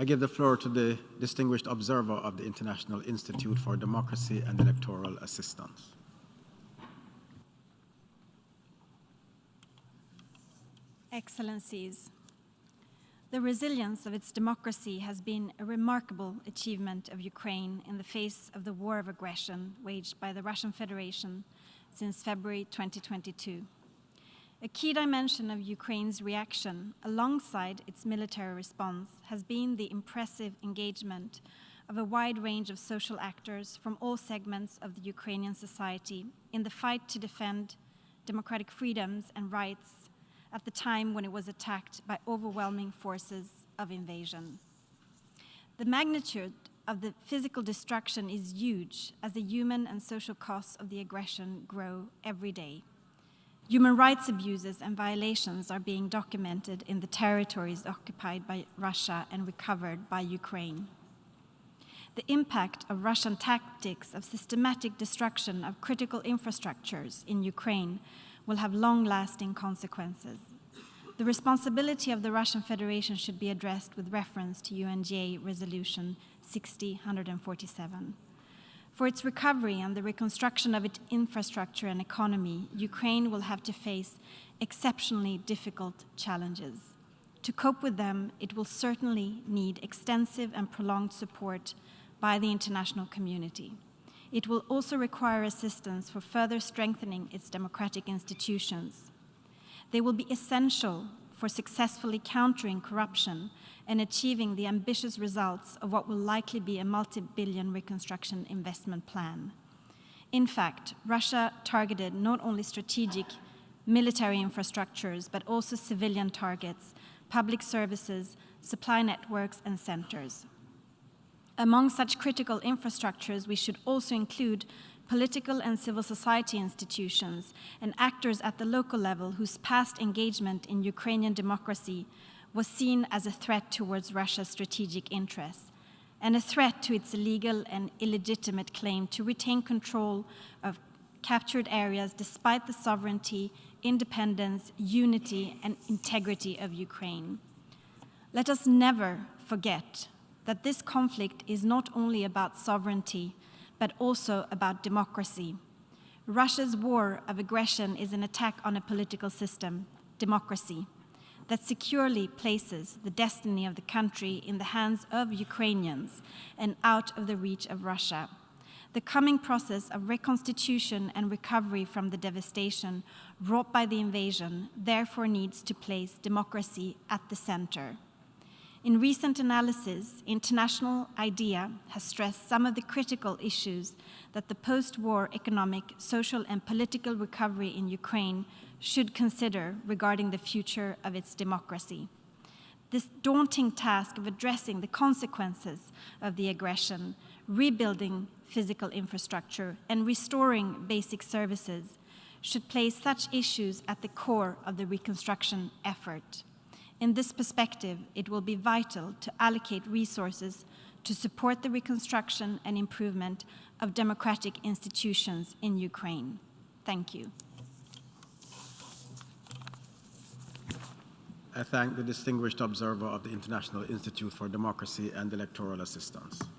I give the floor to the distinguished observer of the International Institute for Democracy and Electoral Assistance. Excellencies, the resilience of its democracy has been a remarkable achievement of Ukraine in the face of the war of aggression waged by the Russian Federation since February 2022. A key dimension of Ukraine's reaction, alongside its military response, has been the impressive engagement of a wide range of social actors from all segments of the Ukrainian society in the fight to defend democratic freedoms and rights at the time when it was attacked by overwhelming forces of invasion. The magnitude of the physical destruction is huge as the human and social costs of the aggression grow every day. Human rights abuses and violations are being documented in the territories occupied by Russia and recovered by Ukraine. The impact of Russian tactics of systematic destruction of critical infrastructures in Ukraine will have long-lasting consequences. The responsibility of the Russian Federation should be addressed with reference to UNGA Resolution 60-147. For its recovery and the reconstruction of its infrastructure and economy, Ukraine will have to face exceptionally difficult challenges. To cope with them, it will certainly need extensive and prolonged support by the international community. It will also require assistance for further strengthening its democratic institutions. They will be essential for successfully countering corruption and achieving the ambitious results of what will likely be a multi-billion reconstruction investment plan. In fact, Russia targeted not only strategic military infrastructures, but also civilian targets, public services, supply networks, and centers. Among such critical infrastructures, we should also include political and civil society institutions and actors at the local level whose past engagement in Ukrainian democracy was seen as a threat towards Russia's strategic interests and a threat to its illegal and illegitimate claim to retain control of captured areas despite the sovereignty, independence, unity, and integrity of Ukraine. Let us never forget that this conflict is not only about sovereignty, but also about democracy. Russia's war of aggression is an attack on a political system, democracy, that securely places the destiny of the country in the hands of Ukrainians and out of the reach of Russia. The coming process of reconstitution and recovery from the devastation wrought by the invasion therefore needs to place democracy at the center. In recent analysis, International IDEA has stressed some of the critical issues that the post-war economic, social and political recovery in Ukraine should consider regarding the future of its democracy. This daunting task of addressing the consequences of the aggression, rebuilding physical infrastructure and restoring basic services should place such issues at the core of the reconstruction effort. In this perspective, it will be vital to allocate resources to support the reconstruction and improvement of democratic institutions in Ukraine. Thank you. I thank the distinguished observer of the International Institute for Democracy and Electoral Assistance.